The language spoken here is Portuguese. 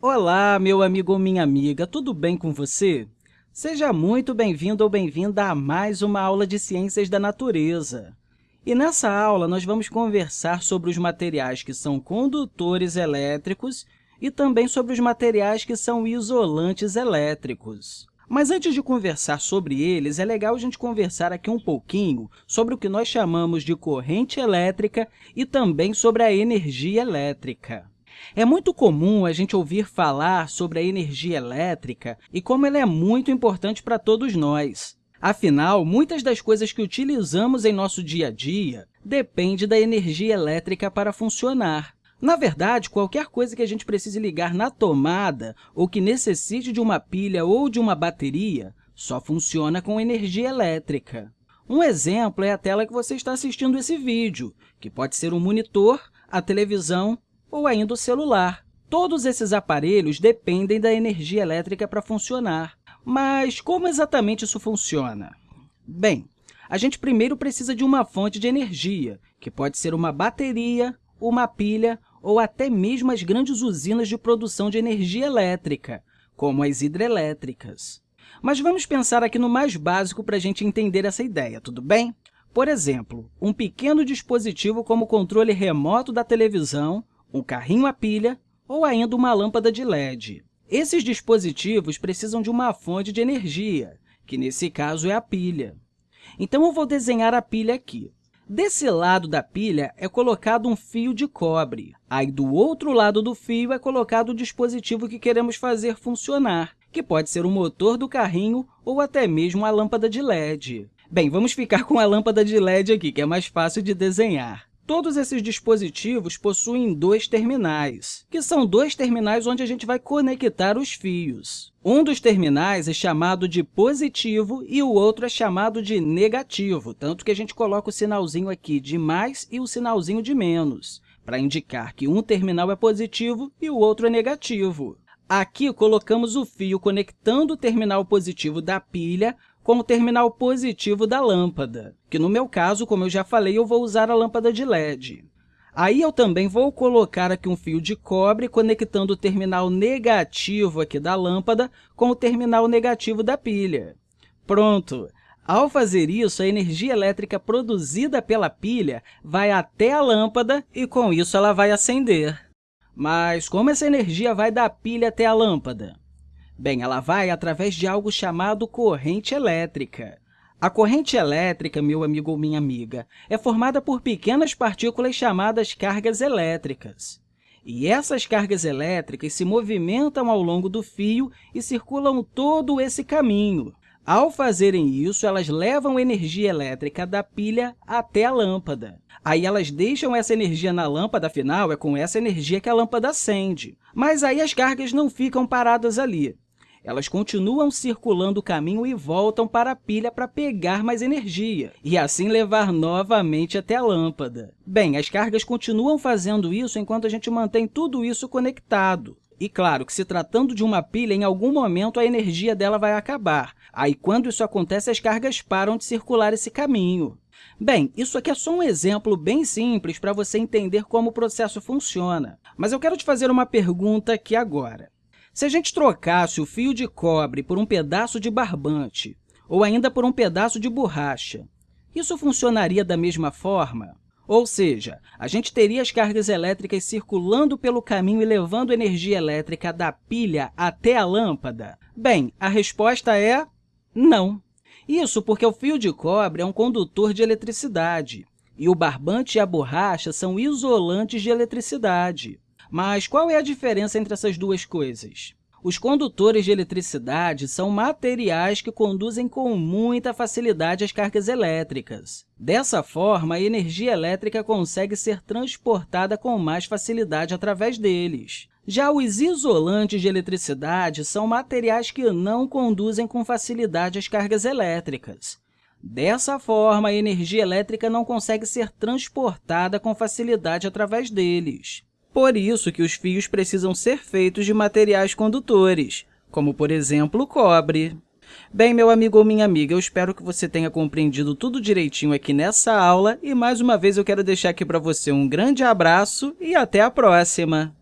Olá, meu amigo ou minha amiga, tudo bem com você? Seja muito bem-vindo ou bem-vinda a mais uma aula de Ciências da Natureza. E nessa aula, nós vamos conversar sobre os materiais que são condutores elétricos e também sobre os materiais que são isolantes elétricos. Mas antes de conversar sobre eles, é legal a gente conversar aqui um pouquinho sobre o que nós chamamos de corrente elétrica e também sobre a energia elétrica. É muito comum a gente ouvir falar sobre a energia elétrica e como ela é muito importante para todos nós. Afinal, muitas das coisas que utilizamos em nosso dia a dia dependem da energia elétrica para funcionar. Na verdade, qualquer coisa que a gente precise ligar na tomada ou que necessite de uma pilha ou de uma bateria só funciona com energia elétrica. Um exemplo é a tela que você está assistindo esse vídeo, que pode ser um monitor, a televisão ou ainda o celular. Todos esses aparelhos dependem da energia elétrica para funcionar. Mas como exatamente isso funciona? Bem, a gente primeiro precisa de uma fonte de energia, que pode ser uma bateria, uma pilha ou até mesmo as grandes usinas de produção de energia elétrica, como as hidrelétricas. Mas vamos pensar aqui no mais básico para a gente entender essa ideia, tudo bem? Por exemplo, um pequeno dispositivo como o controle remoto da televisão um carrinho a pilha ou ainda uma lâmpada de LED. Esses dispositivos precisam de uma fonte de energia, que nesse caso é a pilha. Então, eu vou desenhar a pilha aqui. Desse lado da pilha é colocado um fio de cobre. Aí, do outro lado do fio, é colocado o dispositivo que queremos fazer funcionar, que pode ser o motor do carrinho ou até mesmo a lâmpada de LED. Bem, vamos ficar com a lâmpada de LED aqui, que é mais fácil de desenhar. Todos esses dispositivos possuem dois terminais, que são dois terminais onde a gente vai conectar os fios. Um dos terminais é chamado de positivo e o outro é chamado de negativo, tanto que a gente coloca o sinalzinho aqui de mais e o sinalzinho de menos, para indicar que um terminal é positivo e o outro é negativo. Aqui, colocamos o fio conectando o terminal positivo da pilha com o terminal positivo da lâmpada, que, no meu caso, como eu já falei, eu vou usar a lâmpada de LED. Aí, eu também vou colocar aqui um fio de cobre conectando o terminal negativo aqui da lâmpada com o terminal negativo da pilha. Pronto! Ao fazer isso, a energia elétrica produzida pela pilha vai até a lâmpada e, com isso, ela vai acender. Mas como essa energia vai da pilha até a lâmpada? Bem, ela vai através de algo chamado corrente elétrica. A corrente elétrica, meu amigo ou minha amiga, é formada por pequenas partículas chamadas cargas elétricas. E essas cargas elétricas se movimentam ao longo do fio e circulam todo esse caminho. Ao fazerem isso, elas levam energia elétrica da pilha até a lâmpada. Aí elas deixam essa energia na lâmpada, afinal, é com essa energia que a lâmpada acende. Mas aí as cargas não ficam paradas ali elas continuam circulando o caminho e voltam para a pilha para pegar mais energia, e assim levar novamente até a lâmpada. Bem, as cargas continuam fazendo isso enquanto a gente mantém tudo isso conectado. E claro que se tratando de uma pilha, em algum momento a energia dela vai acabar. Aí, quando isso acontece, as cargas param de circular esse caminho. Bem, isso aqui é só um exemplo bem simples para você entender como o processo funciona. Mas eu quero te fazer uma pergunta aqui agora. Se a gente trocasse o fio de cobre por um pedaço de barbante ou ainda por um pedaço de borracha, isso funcionaria da mesma forma? Ou seja, a gente teria as cargas elétricas circulando pelo caminho e levando energia elétrica da pilha até a lâmpada? Bem, a resposta é não. Isso porque o fio de cobre é um condutor de eletricidade e o barbante e a borracha são isolantes de eletricidade. Mas qual é a diferença entre essas duas coisas? Os condutores de eletricidade são materiais que conduzem com muita facilidade as cargas elétricas. Dessa forma, a energia elétrica consegue ser transportada com mais facilidade através deles. Já os isolantes de eletricidade são materiais que não conduzem com facilidade as cargas elétricas. Dessa forma, a energia elétrica não consegue ser transportada com facilidade através deles. Por isso que os fios precisam ser feitos de materiais condutores, como, por exemplo, cobre. Bem, meu amigo ou minha amiga, eu espero que você tenha compreendido tudo direitinho aqui nessa aula e, mais uma vez, eu quero deixar aqui para você um grande abraço e até a próxima!